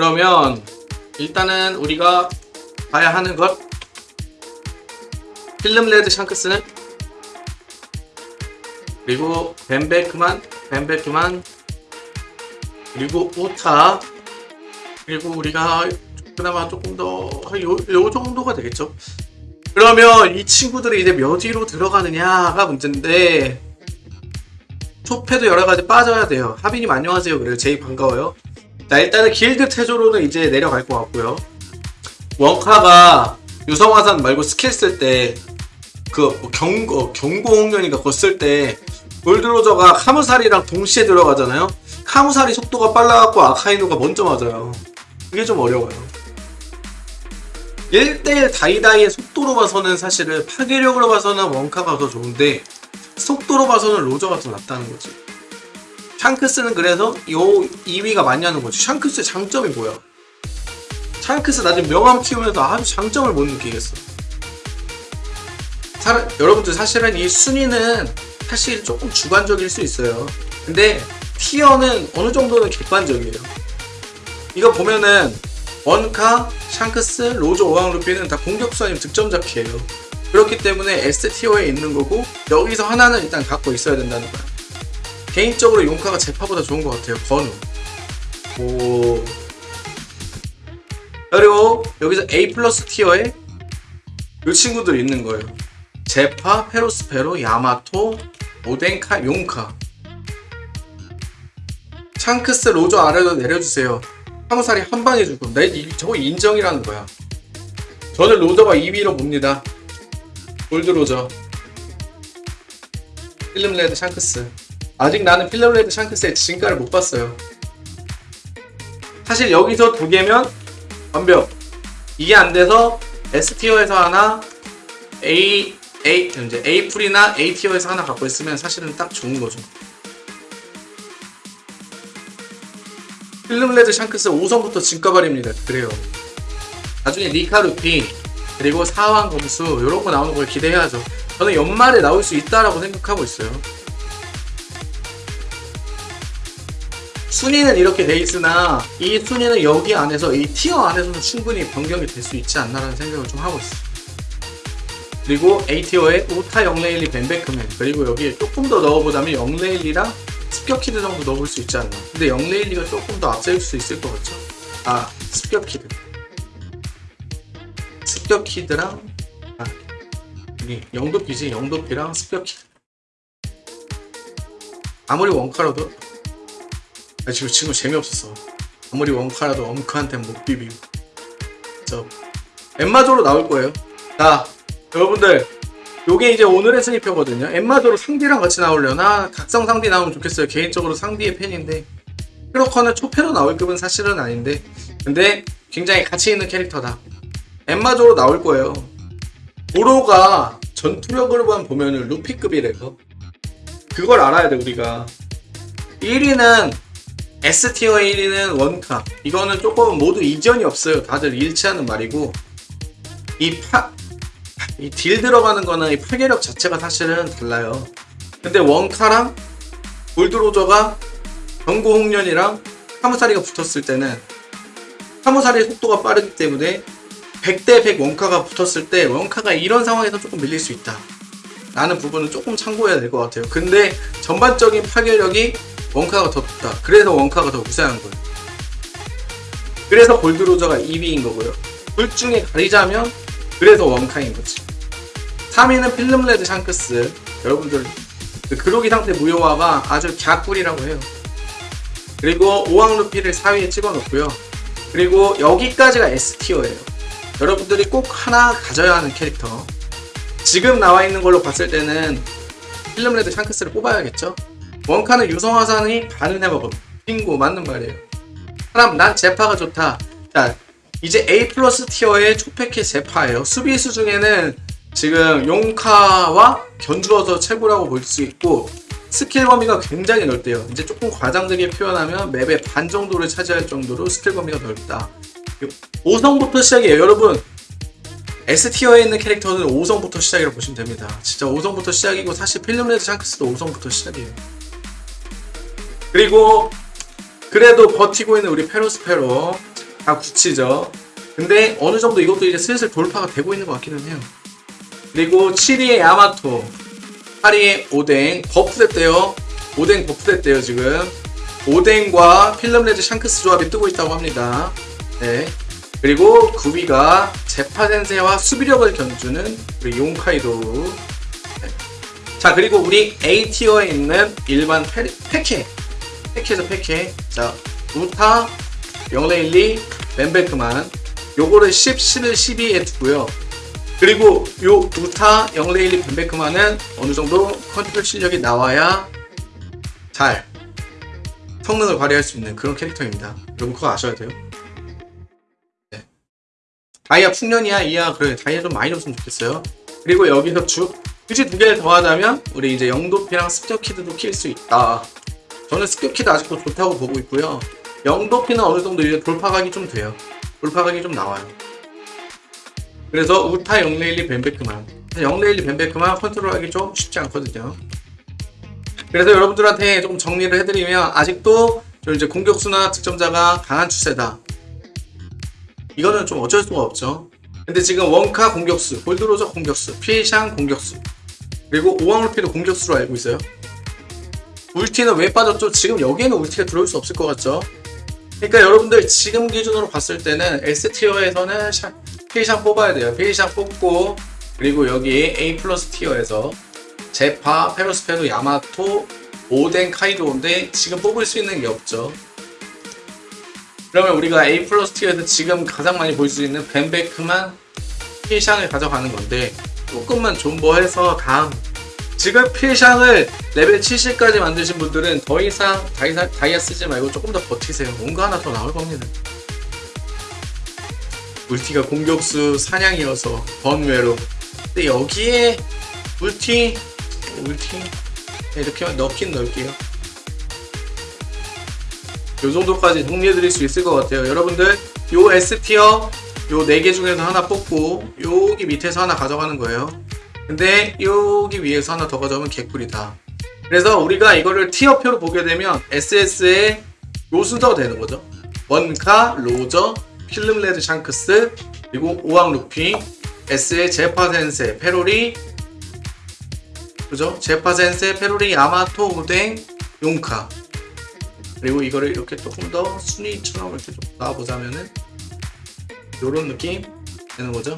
그러면 일단은 우리가 봐야 하는 것. 필름 레드 샹크스는? 그리고 벤베크만 벤베크만. 그리고 우타. 그리고 우리가 그나마 조금 더요 요 정도가 되겠죠. 그러면 이 친구들이 이제 몇 위로 들어가느냐가 문제인데 초패도 여러 가지 빠져야 돼요. 하빈님 안녕하세요. 그래요. 제이 반가워요 자 일단은 길드 태조로는 이제 내려갈 것 같고요. 원카가 유성화산 말고 스킬 쓸 때 그 경고 경고홍련인가 그거 쓸때 골드로저가 카무살이랑 동시에 들어가잖아요? 카무살이 속도가 빨라갖고 아카이노가 먼저 맞아요. 그게 좀 어려워요. 1대1 다이다이의 속도로 봐서는 사실은 파괴력으로 봐서는 원카가 더 좋은데 속도로 봐서는 로저가 더 낫다는 거지 샹크스는 그래서 요 2위가 맞냐는 거지. 샹크스의 장점이 뭐야? 샹크스 나중에 명함 키우면서 아주 장점을 못 느끼겠어. 사, 여러분들 사실은 이 순위는 사실 조금 주관적일 수 있어요. 근데 티어는 어느 정도는 객관적이에요. 이거 보면은 원카, 샹크스, 로저, 오왕 루피는 다 공격수 아니면 득점자키예요. 그렇기 때문에 S티어에 있는 거고 여기서 하나는 일단 갖고 있어야 된다는 거야 개인적으로 용카가 제파보다 좋은 것 같아요 건우. 오. 그리고 여기서 A 플러스 티어에 이 친구들이 있는 거예요. 제파, 페로스페로, 야마토, 오덴카, 용카. 샹크스, 로저 아래로 내려주세요. 하무살이 한 방에 죽음. 내 이- 저거 인정이라는 거야. 저는 로저가 2위로 봅니다. 골드 로저. 필름 레드 샹크스 아직 나는 필름 레드 샹크스의 진가를 못 봤어요 사실 여기서 두 개면 완벽 이게 안 돼서 S tier에서 하나 A A 이제 A 플이나 A tier에서 하나 갖고 있으면 사실은 딱 좋은 거죠. 필름 레드 샹크스 5성부터 진가 발입니다. 그래요. 나중에 니카루피 그리고 사황 검수 이런 거 나오는 걸 기대해야죠. 저는 연말에 나올 수 있다라고 생각하고 있어요. 순위는 이렇게 돼 있으나 이 순위는 여기 안에서 이 tier 안에서는 충분히 변경이 될 수 있지 않나라는 생각을 좀 하고 있어요. 그리고 A tier에 오타 영레일리 벤베크맨 그리고 여기에 조금 더 넣어보자면 영레일리랑 습격키드 정도 넣어볼 수 있지 않나 근데 영레일리가 조금 더 앞설 수 있을 것 같죠? 아 습격키드 습격키드랑 아 여기 영도피지 영도피랑 습격키드 아무리 원카라도 아 지금 지금 재미없었어. 아무리 원카라도 엄크한테 못 비비고. 저 엠마조로 나올 거예요. 자 여러분들 요게 이제 오늘의 스니퍼거든요. 엠마조로 상디랑 같이 나오려나? 각성 상디 나오면 좋겠어요. 개인적으로 상디의 팬인데. 크로커는 초패로 나올 급은 사실은 아닌데. 근데 굉장히 가치 있는 캐릭터다. 엠마조로 나올 거예요. 보로가 전투력으로만 보면은 루피급이래요. 그걸 알아야 돼 우리가. 1위는 S티어의 1위는 원카 이거는 조금 모두 이전이 없어요 다들 일치하는 말이고 이 파, 이 딜 들어가는 거는 이 파괴력 자체가 사실은 달라요. 근데 원카랑 골드로저가 경고홍련이랑 카무사리가 붙었을 때는 카무사리의 속도가 빠르기 때문에 100대 100 원카가 붙었을 때 원카가 이런 상황에서 조금 밀릴 수 있다. 라는 부분은 조금 참고해야 될 것 같아요. 근데 전반적인 파괴력이 원카가 더 높다. 그래서 원카가 더 우세한 거예요. 그래서 골드로저가 2위인 거고요. 둘 중에 가리자면 그래서 원카인 거지. 3위는 필름레드 샹크스. 여러분들 그 그로기 상태 무효화가 아주 개꿀이라고 해요. 그리고 오황루피를 4위에 찍어놓고요. 그리고 여기까지가 S tier예요. 여러분들이 꼭 하나 가져야 하는 캐릭터. 지금 나와 있는 걸로 봤을 때는 필름레드 샹크스를 뽑아야겠죠. 원카는 유성화산이 반은 해먹음. 빙고 맞는 말이에요. 사람 난 제파가 좋다. 자 이제 A 플러스 tier의 초패키 제파예요. 수비수 중에는 지금 용카와 견주어서 최고라고 볼 수 있고 스킬 범위가 굉장히 넓대요. 이제 조금 과장되게 표현하면 맵의 반 정도를 차지할 정도로 스킬 범위가 넓다. 5성부터 시작이에요. 여러분 S tier에 있는 캐릭터는 5성부터 시작이라고 보시면 됩니다. 진짜 5성부터 시작이고 사실 필름레드 샹크스도 5성부터 시작이에요. 그리고 그래도 버티고 있는 우리 페로스페로 다 굳히죠. 근데 어느 정도 이것도 이제 슬슬 돌파가 되고 있는 것 같기는 해요. 그리고 7위의 야마토, 8위의 오뎅 버프됐대요. 오뎅 버프됐대요 지금. 오뎅과 필름레드 샹크스 조합이 뜨고 있다고 합니다. 네. 그리고 9위가 제파센세와 수비력을 견주는 우리 용카이도. 네. 자 그리고 우리 A tier에 있는 일반 페, 페케 패키죠 패키 자 우타 영레일리 벤베크만. 요거를 10, 11, 12에 두고요. 그리고 요 우타 영레일리 벤베크만은 어느 정도 컨트롤 실력이 나와야 잘 성능을 발휘할 수 있는 그런 캐릭터입니다. 여러분 그거 아셔야 돼요. 네. 다이아 풍년이야 이야. 그래 다이아 좀 많이 줬으면 좋겠어요. 그리고 여기서 주 굳이 두 개를 더하자면 우리 이제 영도피랑 스큐키드도 낄 수 있다 저는 스큐키드 아직도 좋다고 보고 있고요. 영도피는 어느 정도 이제 돌파각이 좀 돼요. 돌파각이 좀 나와요. 그래서 우타 영레일리 벤베크만 영레일리 벤베크만 컨트롤하기 좀 쉽지 않거든요. 그래서 여러분들한테 조금 정리를 해드리면 아직도 저 이제 공격수나 득점자가 강한 추세다. 이거는 좀 어쩔 수가 없죠. 근데 지금 원카 공격수, 골드로저 공격수, 필샹 공격수, 그리고 오황루피도 공격수로 알고 있어요. 울티는 왜 빠졌죠? 지금 여기에는 울티가 들어올 수 없을 것 같죠? 그러니까 여러분들 지금 기준으로 봤을 때는 S tier에서는 샤, 필샹 뽑아야 돼요. 필샹 뽑고 그리고 여기 A 플러스 tier에서 제파, 페로스페로, 야마토, 오덴, 카이도인데 지금 뽑을 수 있는 게 없죠. 그러면 우리가 A 플러스 tier에서 지금 가장 많이 볼 수 있는 벤베크만 필샹을 가져가는 건데 조금만 존버해서 다음 지금 필샹을 레벨 70까지 만드신 분들은 더 이상 다이아, 다이아 쓰지 말고 조금 더 버티세요. 뭔가 하나 더 나올 겁니다. 울티가 공격수 상향이어서 번외로. 근데 여기에 울티, 울티 네, 이렇게 넣긴 넣을게요. 요 정도까지 정리해 드릴 수 있을 것 같아요. 여러분들 요 S tier 요 4개 중에서 하나 뽑고 여기 밑에서 하나 가져가는 거예요. 근데 여기 위에서 하나 더 가져오면 개꿀이다. 그래서 우리가 이거를 tier표로 보게 되면 SS의 요 순서가 되는 거죠. 원카, 로저, 필름레드 샹크스, 그리고 오황 루피, S의 제파센세, 페로리, 그죠? 제파센세, 페로리, 야마토, 오뎅, 용카. 그리고 이거를 이렇게 조금 더 순위처럼 이렇게 좀 놔보자면은 요런 느낌 되는 거죠.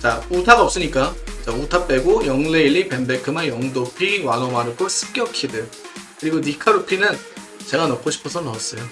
자, 우타가 없으니까 자, 우타 빼고 영레일리, 벤베크마, 영도피, 와노마르코, 습격키드 그리고 니카루피는 제가 넣고 싶어서 넣었어요.